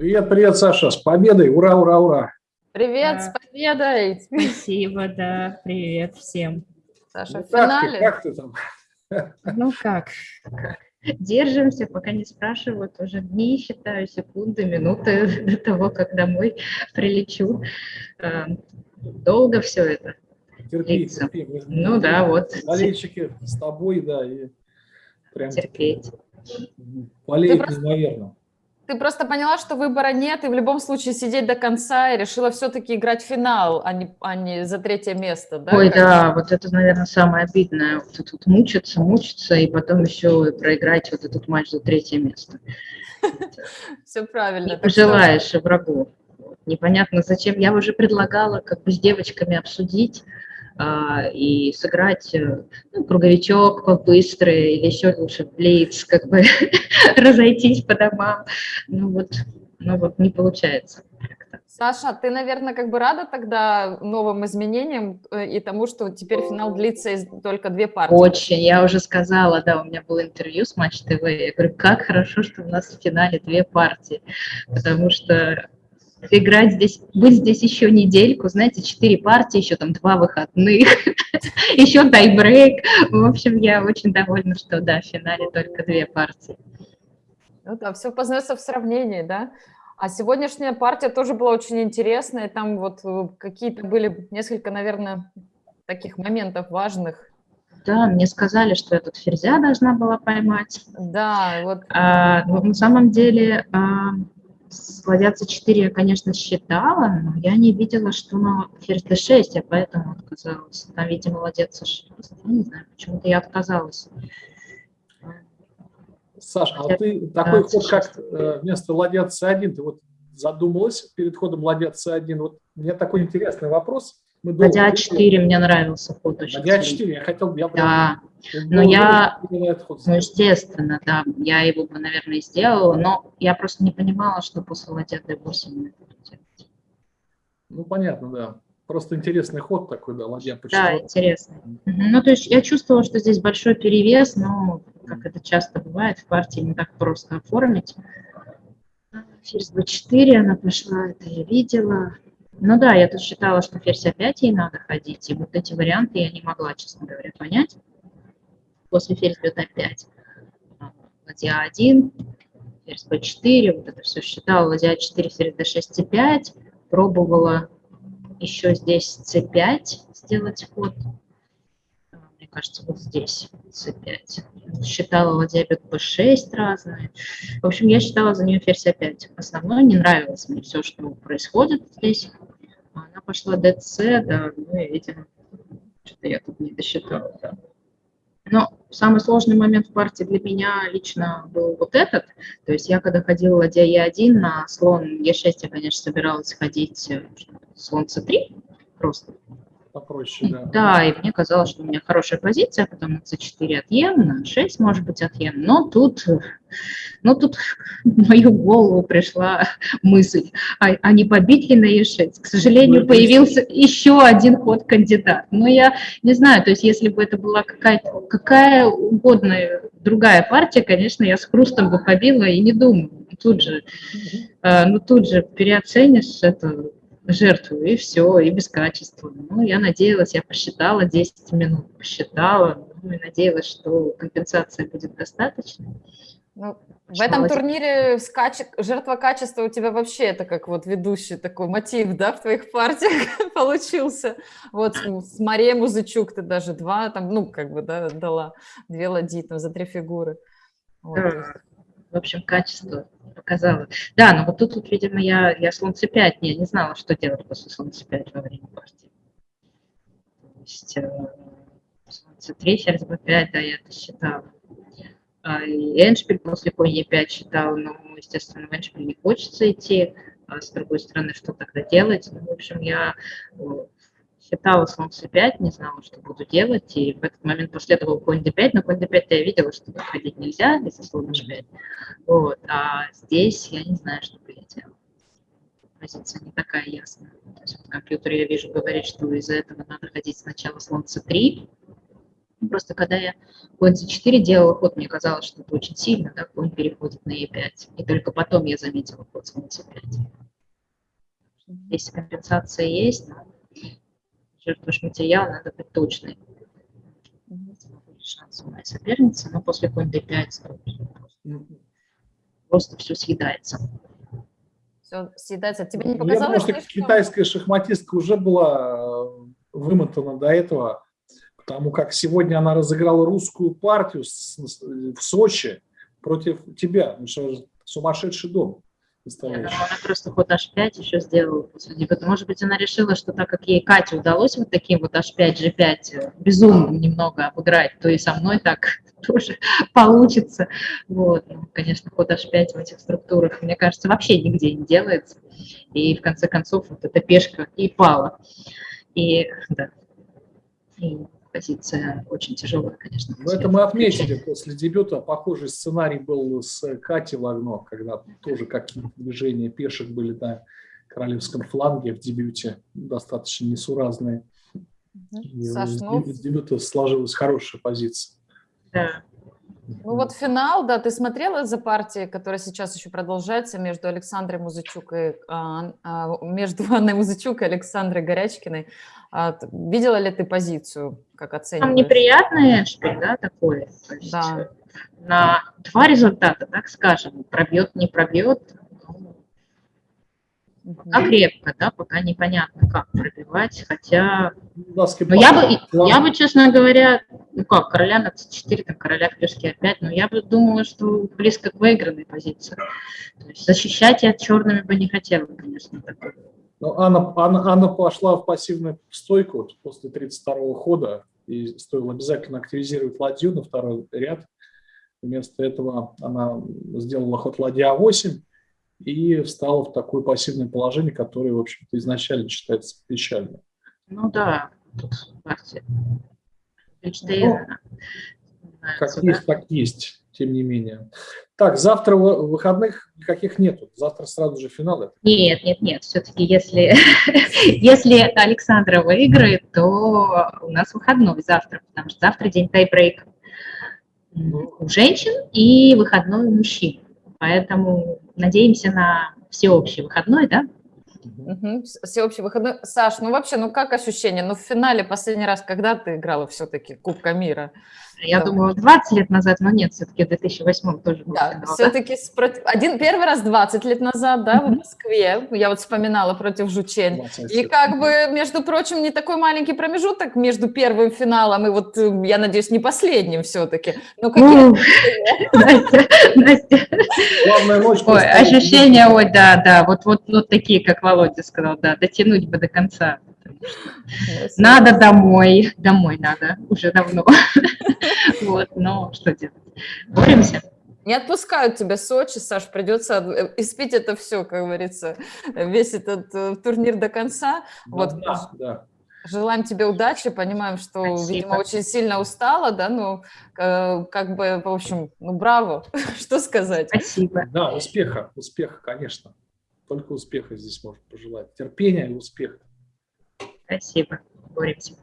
Привет, привет, Саша, с победой, ура, ура, ура. Привет, да. с победой. Спасибо, да, привет всем. Саша, ну, в финале. Как ты, как ты там? Ну как? Держимся, пока не спрашивают, уже дни считаю, секунды, минуты до того, как домой прилечу. Э, долго все это. Терпи, терпи. Ну да, вот. Болельщики с тобой, да, и прям терпеть. Болеют неимоверно. Ты просто поняла, что выбора нет, и в любом случае сидеть до конца, и решила все-таки играть финал, а не, а не за третье место, да? Ой, да, вот это, наверное, самое обидное. Вот тут мучиться, мучиться, и потом еще проиграть вот этот матч за третье место. Все правильно. Не пожелаешь врагу. Непонятно зачем. Я уже предлагала как бы с девочками обсудить, и сыграть э, ну, круговичок побыстрый или еще лучше блиц, как бы разойтись по домам. Ну вот, ну вот не получается. Саша, ты, наверное, как бы рада тогда новым изменениям э, и тому, что теперь финал длится из только две партии? Очень. Я уже сказала, да, у меня было интервью с Матч ТВ. Я говорю, как хорошо, что у нас в финале две партии, потому что играть здесь, быть здесь еще недельку, знаете, четыре партии, еще там два выходных, еще тайбрейк. В общем, я очень довольна, что, да, в финале только две партии. Ну да, все познается в сравнении, да? А сегодняшняя партия тоже была очень интересная, там вот э, какие-то были несколько, наверное, таких моментов важных. Да, мне сказали, что я тут ферзя должна была поймать. Да, вот. А, но на самом деле... А, Ладья c4 я, конечно, считала, но я не видела, что на ферзь d6, я поэтому отказалась. Там, видимо, ладья c6. Я не знаю, почему-то я отказалась. Саша, а ты такой ход, как э, вместо ладья c1, ты вот задумалась перед ходом ладья c1? Вот у меня такой интересный вопрос. Мы ладья a4 мне нравился ход очень. Ладья a4, я хотел, я прям... Да. Но я, ну, естественно, да, я его бы, наверное, сделала, но я просто не понимала, что после ладья d8 Ну, понятно, да. Просто интересный ход такой, да, ладья по Да, интересный. Ну, то есть я чувствовала, что здесь большой перевес, но, как это часто бывает, в партии не так просто оформить. Ферзь b4 она пошла, это я видела. Ну да, я тут считала, что ферзь опять ей надо ходить, и вот эти варианты я не могла, честно говоря, понять. После ферзь бьет опять. Ладья 1, ферзь b4, вот это все считала, ладья 4, ферзь d6, c5, пробовала еще здесь c5 сделать ход, кажется, вот здесь c5. Считала ладья бьет b6 разные. В общем, я считала за нее ферзь опять. Основное не нравилось мне все, что происходит здесь. Она пошла dc, да, ну и, видимо, что-то я тут не досчитала, да. Но самый сложный момент в партии для меня лично был вот этот. То есть я когда ходила ладья Е1 на слон Е6, я, конечно, собиралась ходить э, слон С3 просто попроще, да. Да, и мне казалось, что у меня хорошая позиция, потом на c4 отъем, на 6 может быть отъем, но тут, но тут в мою голову пришла мысль, а, а не побить ли на e6? К сожалению, ну, появился еще один ход кандидат. Но я не знаю, то есть если бы это была какая-то какая угодная другая партия, конечно, я с хрустом бы побила и не думаю. Тут же, э, ну тут же переоценишь это жертву, и все, и без качества. Ну, я надеялась, я посчитала 10 минут, посчитала, ну, и надеялась, что компенсация будет достаточной. Ну, в этом турнире скач... жертва качества у тебя вообще это как вот ведущий такой мотив, да, в твоих партиях получился. Вот с Марией Музычук ты даже два, там, ну, как бы, да, дала две ладьи там за три фигуры. Вот. Да в общем, качество показало. Да, но вот тут, вот, видимо, я, я слон c5 не, не знала, что делать после слон c5 во время партии. То есть э, слон c3, ферзь b5, да, я это считала. А, и эншпиль после конь e5 считала, но, естественно, в эншпиль не хочется идти. А с другой стороны, что тогда делать? Ну, в общем, я считала слон c5, не знала, что буду делать, и в этот момент последовал конь d5, но конь d5 я видела, что ходить нельзя из-за слона h5, вот, а здесь я не знаю, что бы я делала. Позиция не такая ясная. То есть в компьютере я вижу, говорит, что из-за этого надо ходить сначала слон c3, Просто когда я конь c4 делала ход, мне казалось, что это очень сильно, да, конь переходит на e5. И только потом я заметила ход с c5. Если компенсация есть, но жертвуешь материал, надо быть точной. Шанс у моей соперницы, но после конь d5 просто все съедается. Все съедается. Тебе не показалось, Я думаю, что китайская шахматистка уже была э, вымотана до этого Потому как сегодня она разыграла русскую партию в Сочи против тебя. Ну что, сумасшедший дом. Думаю, она просто ход h5 еще сделала Может быть, она решила, что так как ей Кате удалось вот таким вот h5, g5 безумно немного обыграть, то и со мной так тоже получится. Вот. Ну, конечно, ход h5 в этих структурах, мне кажется, вообще нигде не делается. И в конце концов вот эта пешка и пала. И, да, и позиция очень тяжелая, конечно. Но это мы отметили после дебюта. Похожий сценарий был с Катей Лагно, когда тоже какие-то движения пешек были на королевском фланге в дебюте, достаточно несуразные. И Саш, ну... С дебюта сложилась хорошая позиция. Да. Ну вот финал, да, ты смотрела за партией, которая сейчас еще продолжается между Александрой Музычук и а, а, между Анной Музычук и Александрой Горячкиной. А, видела ли ты позицию, как оцениваешь? Там неприятный шпиль, да, такой? Есть да. На два результата, так скажем, пробьет, не пробьет, Пока крепко, да, пока непонятно, как пробивать, хотя... Но я бы, я бы, честно говоря, ну как, короля на c4, там, короля в пешке опять, но я бы думала, что близко к выигранной позиции. То есть защищать я черными бы не хотела, конечно, такой. Но Анна, Анна, Анна пошла в пассивную стойку вот, после 32-го хода, и стоило обязательно активизировать ладью на второй ряд. Вместо этого она сделала ход ладья 8 и встала в такое пассивное положение, которое, в общем-то, изначально считается печальным. Ну да, тут ну, как есть, так есть, тем не менее. Так, завтра выходных никаких нету. Завтра сразу же финал. Нет, нет, нет. Все-таки если, если Александра выиграет, то у нас выходной завтра, потому что завтра день тайбрейка у женщин и выходной у мужчин. Поэтому надеемся на всеобщий выходной, да? Угу. Всеобщий выходной. Саш, ну вообще, ну как ощущение? Ну в финале последний раз, когда ты играла все-таки Кубка мира? Я да. думаю, 20 лет назад, но нет, все-таки в 2008 тоже был Да, все-таки да? один, первый раз 20 лет назад, да, в Москве, я вот вспоминала против Жучень. И как бы, между прочим, не такой маленький промежуток между первым финалом и вот, э, я надеюсь, не последним все-таки. Но какие Настя. Главное, ночь. Ой, ощущения, ой, да, да, вот, вот, вот такие, как Володя сказал, да, дотянуть бы до конца. Надо домой, домой надо, уже давно. Вот, но что делать? Боремся. Не отпускают тебя Сочи, Саш, придется э, испить это все, как говорится, весь этот э, турнир до конца. Да, вот. да, да. Желаем тебе удачи, понимаем, что, Спасибо. видимо, очень сильно устала, да, ну, как бы, в общем, ну, браво, что сказать. Спасибо. Да, успеха, успеха, конечно. Только успеха здесь можно пожелать. Терпения и успеха. Спасибо. Боремся.